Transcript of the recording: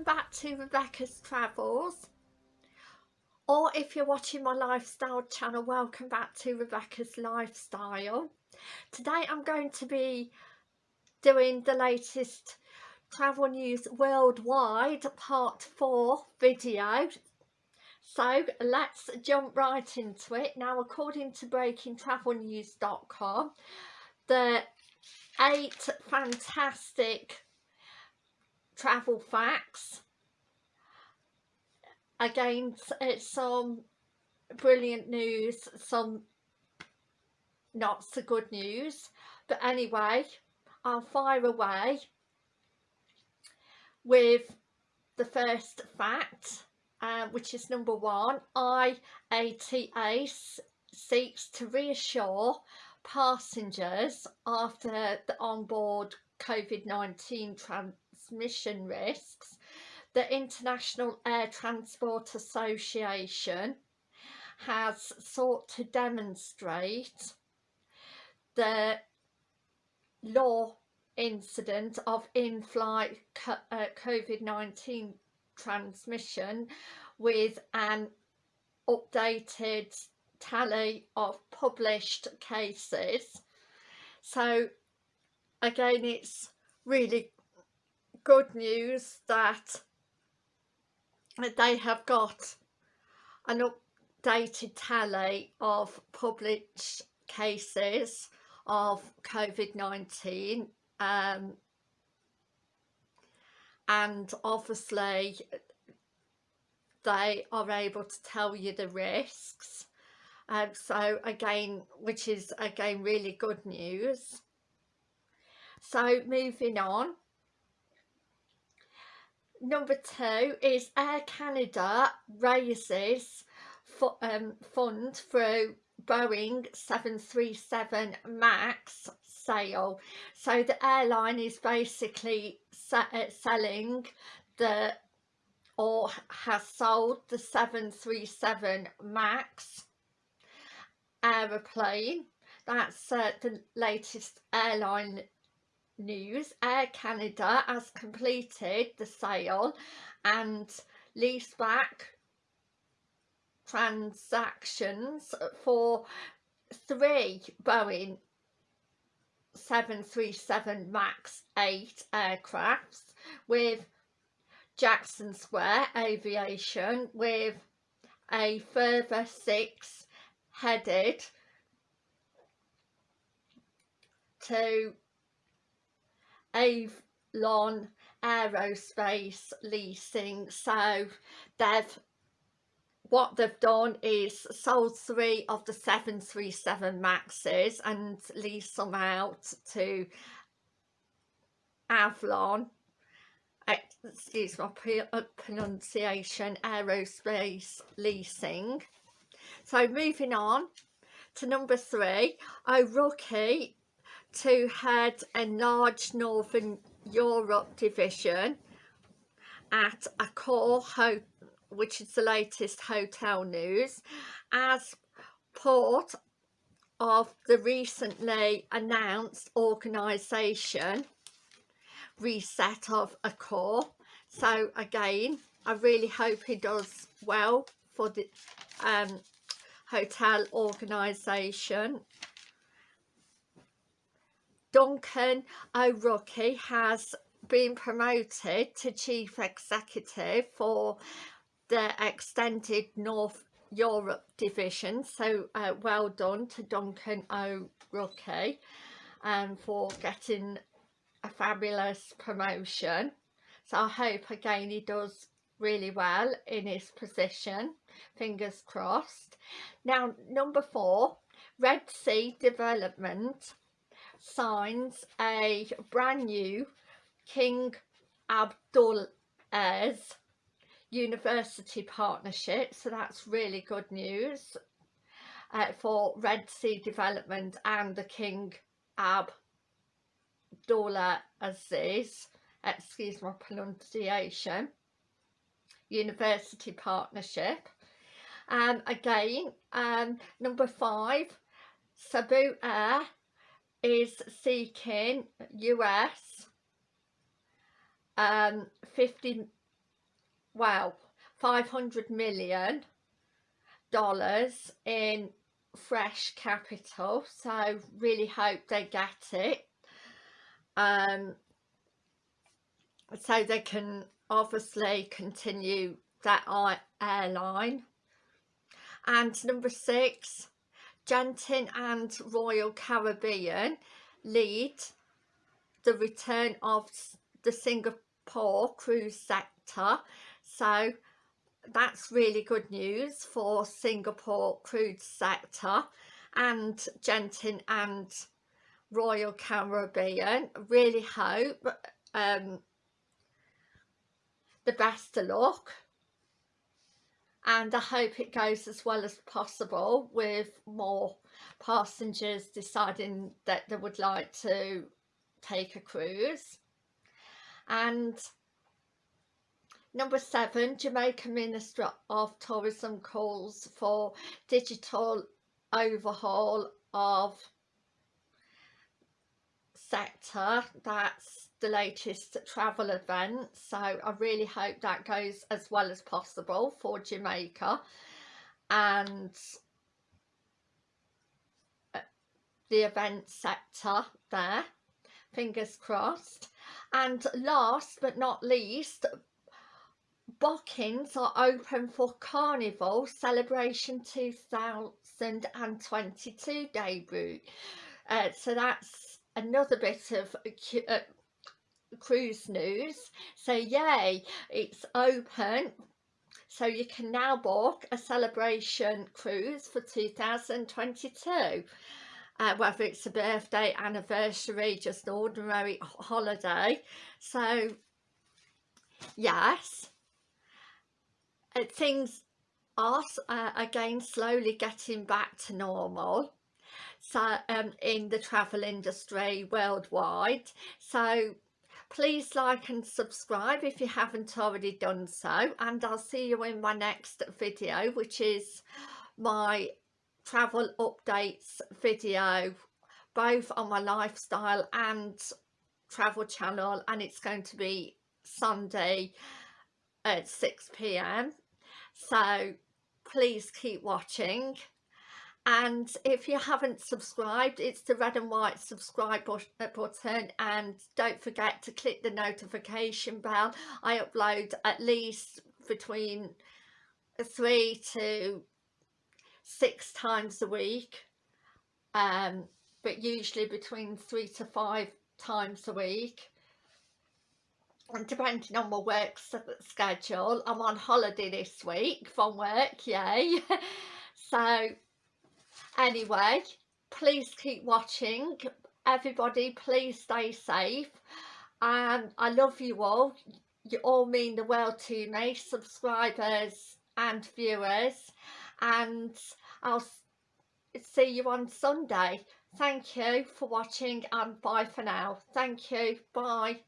welcome back to Rebecca's Travels or if you're watching my lifestyle channel welcome back to Rebecca's Lifestyle. Today I'm going to be doing the latest travel news worldwide part 4 video. So let's jump right into it. Now according to breakingtravelnews.com the eight fantastic travel facts. Again it's some brilliant news some not so good news. But anyway I'll fire away with the first fact uh, which is number one. IATA seeks to reassure passengers after the onboard COVID-19 transmission risks, the International Air Transport Association has sought to demonstrate the law incident of in-flight uh, COVID-19 transmission with an updated tally of published cases. So again it's really good news that they have got an updated tally of published cases of COVID-19 um, and obviously they are able to tell you the risks. Um, so again which is again really good news. So moving on number two is Air Canada raises for, um, fund through Boeing 737 MAX sale. So the airline is basically uh, selling the or has sold the 737 MAX aeroplane. That's uh, the latest airline news, Air Canada has completed the sale and leaseback transactions for three Boeing 737 MAX 8 aircrafts with Jackson Square Aviation with a further six headed to Avolon Aerospace Leasing. So they've what they've done is sold three of the 737 Maxes and leased them out to Avalon excuse my uh, pronunciation aerospace leasing so moving on to number three O'Rourke to head a large Northern Europe division at a core Accor, which is the latest hotel news, as part of the recently announced organisation reset of Accor. So again, I really hope he does well for the um, hotel organisation Duncan O'Rourke has been promoted to Chief Executive for the extended North Europe division. So uh, well done to Duncan O'Rourke um, for getting a fabulous promotion. So I hope again he does really well in his position. Fingers crossed. Now number four Red Sea Development signs a brand new King Abdulaziz university partnership. So that's really good news uh, for Red Sea Development and the King Abdullah Aziz excuse my pronunciation university partnership. Um again um number five Cebu Air is seeking US um, 50 well 500 million dollars in fresh capital. So really hope they get it. Um so they can obviously continue that airline. And number six Genting and Royal Caribbean lead the return of the Singapore cruise sector. So that's really good news for Singapore cruise sector. And Genting and Royal Caribbean really hope um, the best of luck and I hope it goes as well as possible with more passengers deciding that they would like to take a cruise. And number seven Jamaica Minister of Tourism calls for digital overhaul of sector that's the latest travel event so I really hope that goes as well as possible for Jamaica. And uh, the event sector there fingers crossed. And last but not least bookings are open for carnival celebration 2022 debut. Uh, so that's another bit of uh, cruise news. So yay it's open. So you can now book a celebration cruise for 2022 uh, whether it's a birthday anniversary just an ordinary holiday. So yes uh, things are uh, again slowly getting back to normal so um, in the travel industry worldwide so please like and subscribe if you haven't already done so and I'll see you in my next video which is my travel updates video both on my lifestyle and travel channel and it's going to be Sunday at 6 p.m. so please keep watching and if you haven't subscribed it's the red and white subscribe uh, button. And don't forget to click the notification bell. I upload at least between three to six times a week. Um, but usually between three to five times a week. And depending on my work schedule I'm on holiday this week from work yay. So anyway please keep watching. Everybody please stay safe. And I love you all. You all mean the world to me subscribers and viewers. And I'll see you on Sunday. Thank you for watching and bye for now. Thank you. Bye